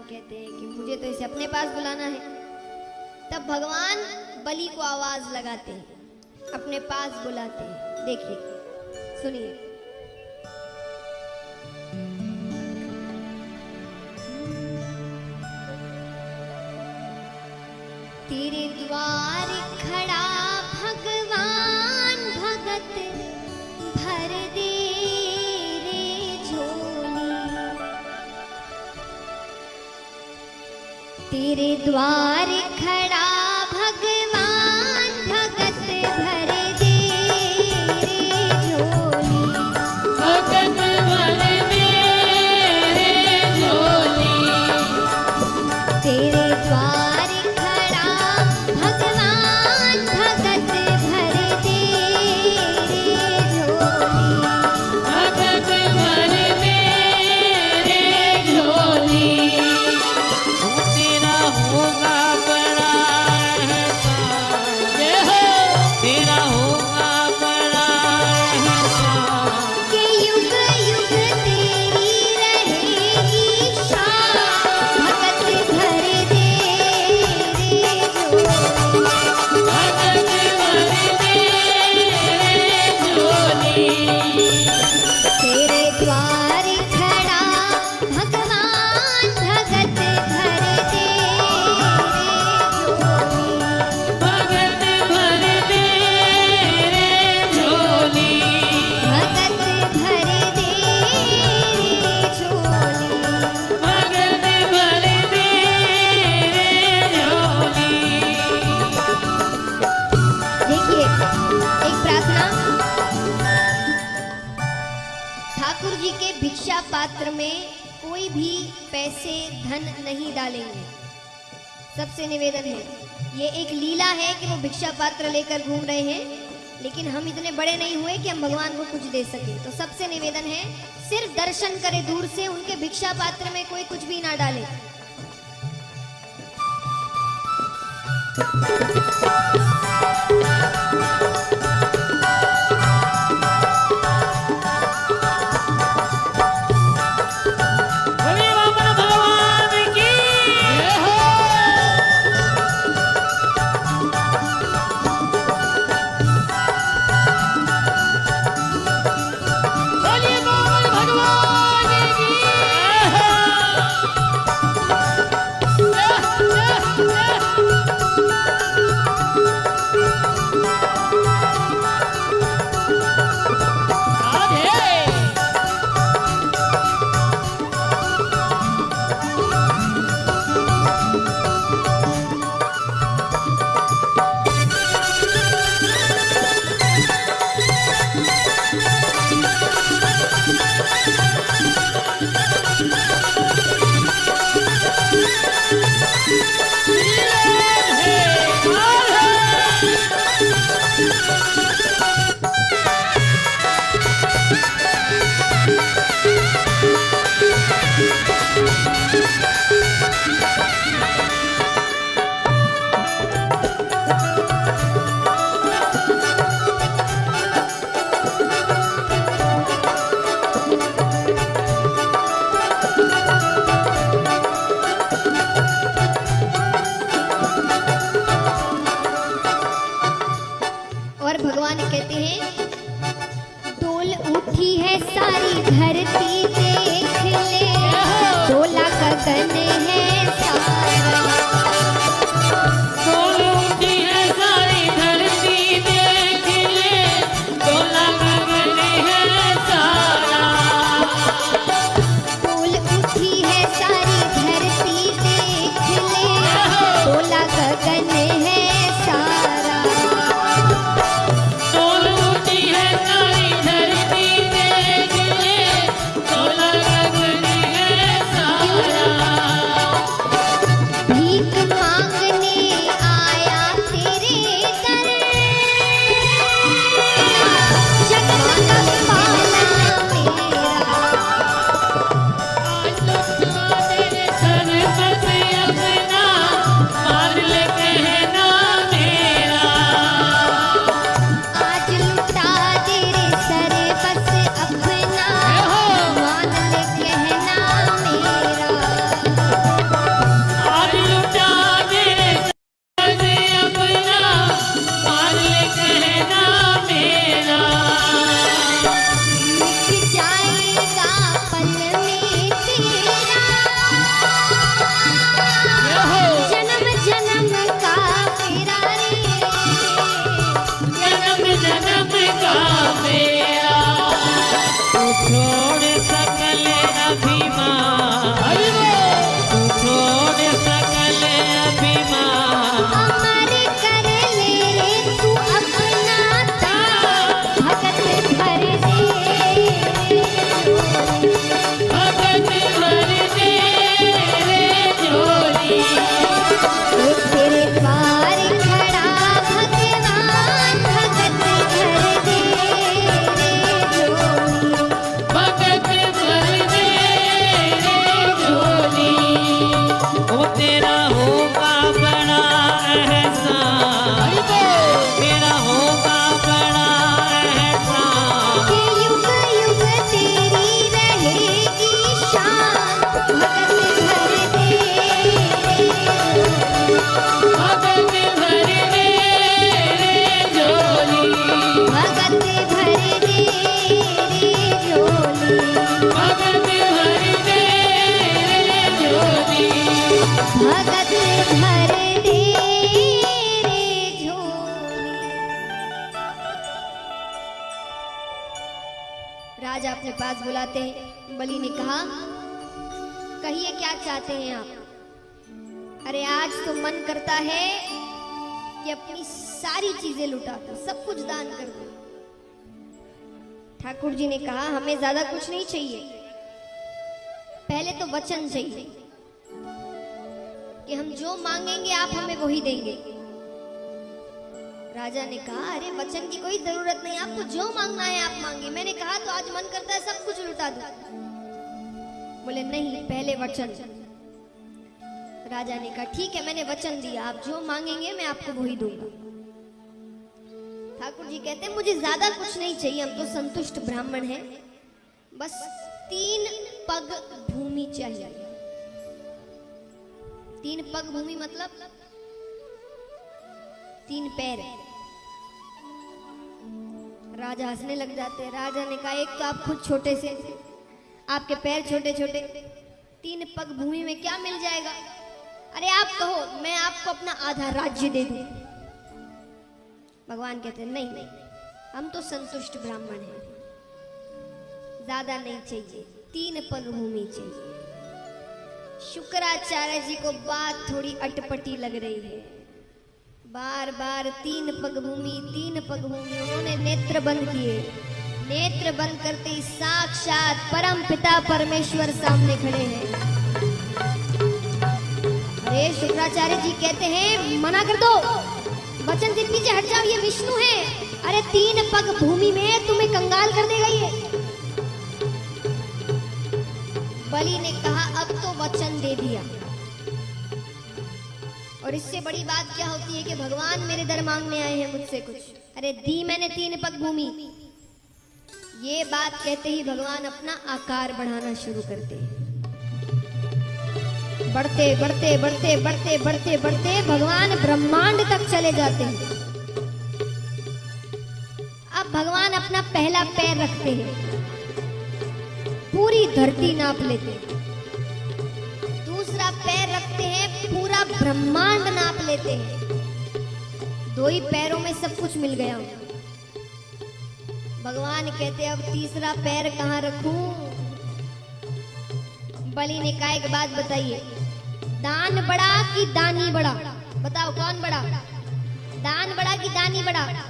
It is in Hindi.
कहते हैं कि मुझे तो इसे अपने पास बुलाना है। तब भगवान बलि को आवाज़ लगाते हैं, अपने पास बुलाते हैं। देखिए, सुनिए। तेरे द्वार खड़ा तेरे द्वार पात्र में कोई भी पैसे, धन नहीं डालेंगे। सबसे निवेदन है, ये एक लीला है कि वो भिक्षा पात्र लेकर घूम रहे हैं, लेकिन हम इतने बड़े नहीं हुए कि हम भगवान को कुछ दे सके। तो सबसे निवेदन है, सिर्फ़ दर्शन करे दूर से, उनके भिक्षा पात्र में कोई कुछ भी ना डाले। हरि भगवान कहते हैं डोल उठी है सारी धरती अपने पास बुलाते हैं। बलि ने कहा, कहिए, क्या चाहते हैं आप? अरे, आज तो मन करता है कि अपनी सारी चीज़ें लुटा दो, सब कुछ दान कर दूँ। ठाकुर जी ने कहा, हमें ज़्यादा कुछ नहीं चाहिए। पहले तो वचन चाहिए कि हम जो मांगेंगे, आप हमें वही देंगे। राजा ने कहा, अरे, वचन की कोई ज़रूरत नहीं, आपको जो मांगना है आप मांगे मैंने कहा तो आज मन करता है सब कुछ लुटा दूँ। बोले, नहीं, पहले वचन। राजा ने कहा, ठीक है, मैंने वचन दिया, आप जो मांगेंगे, मैं आपको वही दूँगा। ठाकुर जी कहते हैं, मुझे ज़्यादा कुछ नहीं चाहिए, हम तो संतुष्ट ब्राह्मण हैं। बस तीन पग भूमि चाहिए। तीन पग भूमि मतलब तीन पैर। राजा हंसने लग जाते हैं। राजा ने कहा, एक तो आप खुद छोटे से आपके पैर छोटे छोटे तीन पग भूमि में क्या मिल जाएगा? अरे, आप कहो, मैं आपको अपना आधा राज्य दे दूँ। भगवान कहते हैं, नहीं नहीं, हम तो संतुष्ट ब्राह्मण हैं। ज़्यादा नहीं चाहिए। तीन पग भूमि चाहिए। शुक्राचार्य जी को बात थोड़ी अटपटी लग रही है। बार बार तीन पग भूमि तीन पग भूमि उन्होंने नेत्र बंद किए। नेत्र बंद करते ही साक्षात परम पिता परमेश्वर सामने खड़े हैं। अरे, शुक्राचार्य जी कहते हैं, मना कर दो। वचन से पीछे हट जाओ, ये विष्णु है। अरे, तीन पग भूमि में तुम्हें कंगाल कर देगा ये बलि ने कहा, अब तो वचन दे और इससे बड़ी बात क्या होती है कि भगवान मेरे दर मांगने आए हैं मुझसे कुछ। अरे दी मैंने तीन पग भूमि। ये बात कहते ही भगवान अपना आकार बढ़ाना शुरू करते हैं। बढ़ते बढ़ते बढ़ते बढ़ते बढ़ते बढ़ते भगवान ब्रह्मांड तक चले जाते हैं। अब भगवान अपना पहला पैर रखते हैं। पूरी धरती नाप लेते हैं। पूरा ब्रह्मांड नाप लेते हैं। दो ही पैरों में सब कुछ मिल गया। भगवान कहते अब तीसरा पैर कहाँ रखू? बलि ने कहा, एक बात बताइए। दान बड़ा कि दानी बड़ा? बताओ, कौन बड़ा? दान बड़ा कि दानी बड़ा?